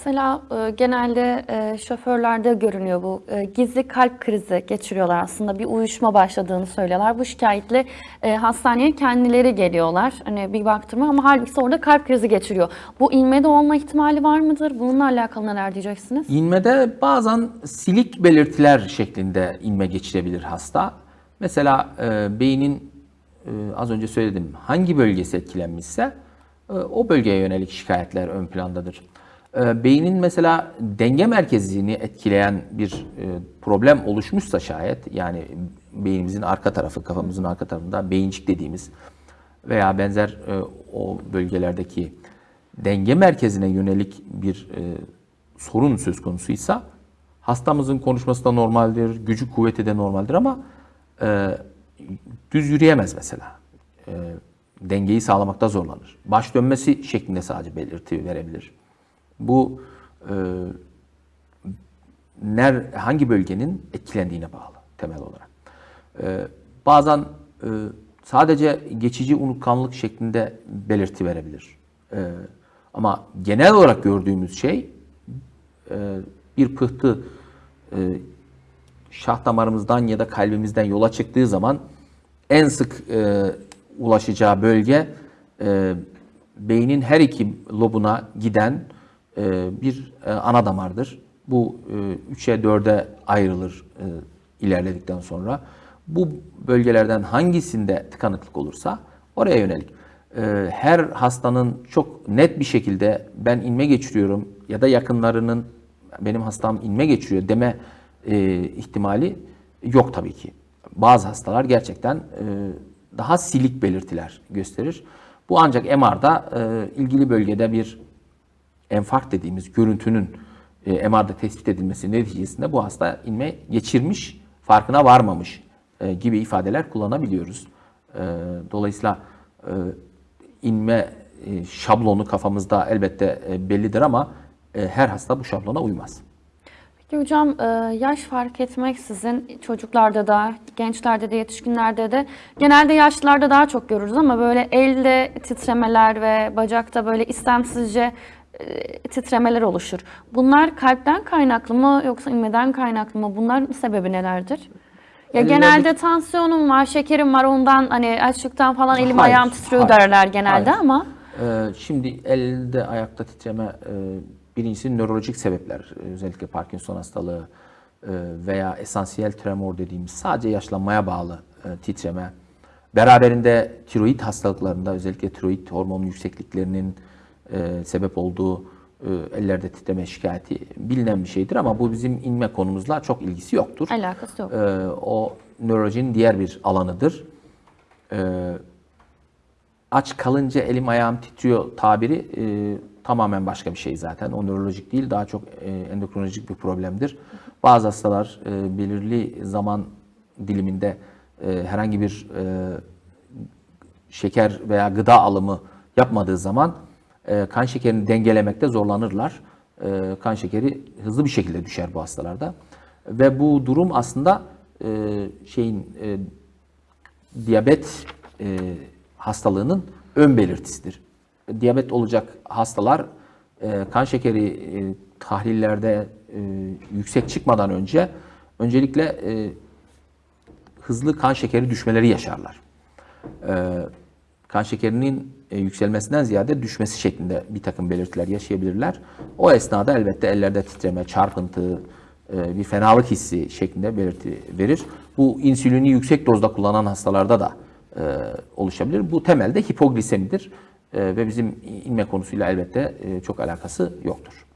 Mesela e, genelde e, şoförlerde görünüyor bu. E, gizli kalp krizi geçiriyorlar aslında. Bir uyuşma başladığını söylüyorlar. Bu şikayetle hastaneye kendileri geliyorlar. Hani bir baktırma ama halbuki orada kalp krizi geçiriyor. Bu inmede olma ihtimali var mıdır? Bununla alakalı neler diyeceksiniz? İnmede bazen silik belirtiler şeklinde inme geçirebilir hasta. Mesela beynin az önce söyledim hangi bölgesi etkilenmişse o bölgeye yönelik şikayetler ön plandadır. E, beynin mesela denge merkezini etkileyen bir e, problem oluşmuşsa şayet yani beynimizin arka tarafı kafamızın arka tarafında beyincik dediğimiz veya benzer e, o bölgelerdeki denge merkezine yönelik bir e, sorun söz konusuysa hastamızın konuşması da normaldir, gücü kuvveti de normaldir ama düz yürüyemez mesela. Dengeyi sağlamakta zorlanır. Baş dönmesi şeklinde sadece belirti verebilir. Bu e, ner hangi bölgenin etkilendiğine bağlı temel olarak. E, bazen e, sadece geçici unutkanlık şeklinde belirti verebilir. E, ama genel olarak gördüğümüz şey e, bir pıhtı e, şah damarımızdan ya da kalbimizden yola çıktığı zaman en sık e, ulaşacağı bölge e, beynin her iki lobuna giden bir e, ana damardır. Bu e, 3'e 4'e ayrılır e, ilerledikten sonra. Bu bölgelerden hangisinde tıkanıklık olursa oraya yönelik. E, her hastanın çok net bir şekilde ben inme geçiriyorum ya da yakınlarının benim hastam inme geçiriyor deme e, ihtimali yok tabii ki. Bazı hastalar gerçekten e, daha silik belirtiler gösterir. Bu ancak MR'da e, ilgili bölgede bir enfarkt dediğimiz görüntünün e, MR'da tespit edilmesi neticesinde bu hasta inme geçirmiş, farkına varmamış e, gibi ifadeler kullanabiliyoruz. E, dolayısıyla e, inme e, şablonu kafamızda elbette e, bellidir ama e, her hasta bu şablona uymaz. Peki hocam e, yaş fark etmeksizin çocuklarda da, gençlerde de, yetişkinlerde de genelde yaşlılarda daha çok görürüz ama böyle elde titremeler ve bacakta böyle istemsizce titremeler oluşur. Bunlar kalpten kaynaklı mı yoksa inmeden kaynaklı mı? Bunların sebebi nelerdir? Ya genelde tansiyonum var, şekerim var ondan hani açlıktan falan elim Hayır, ayağım titriyor hayır, derler genelde hayır. ama Ee, şimdi elde ayakta titreme e, birincisi nörolojik sebepler e, özellikle Parkinson hastalığı e, veya esansiyel tremor dediğimiz sadece yaşlanmaya bağlı e, titreme. Beraberinde tiroid hastalıklarında özellikle tiroid hormonu yüksekliklerinin e, sebep olduğu e, ellerde titreme şikayeti bilinen bir şeydir ama bu bizim inme konumuzla çok ilgisi yoktur. alakası yok. Ee, o nörolojinin diğer bir alanıdır. Ee, aç kalınca elim ayağım titriyor tabiri e, tamamen başka bir şey zaten. O nörolojik değil, daha çok e, endokrinolojik bir problemdir. Bazı hastalar e, belirli zaman diliminde e, herhangi bir e, şeker veya gıda alımı yapmadığı zaman e, kan şekerini dengelemekte zorlanırlar. E, kan şekeri hızlı bir şekilde düşer bu hastalarda. Ve bu durum aslında e, şeyin e, diyabet e, hastalığının ön belirtisidir. Diyabet olacak hastalar kan şekeri tahlillerde yüksek çıkmadan önce öncelikle hızlı kan şekeri düşmeleri yaşarlar. E, kan şekerinin yükselmesinden ziyade düşmesi şeklinde bir takım belirtiler yaşayabilirler. O esnada elbette ellerde titreme, çarpıntı, e, bir fenalık hissi şeklinde belirti verir. Bu insülini yüksek dozda kullanan hastalarda da e, oluşabilir. Bu temelde hipoglisemidir E, ve bizim inme konusuyla elbette e, çok alakası yoktur.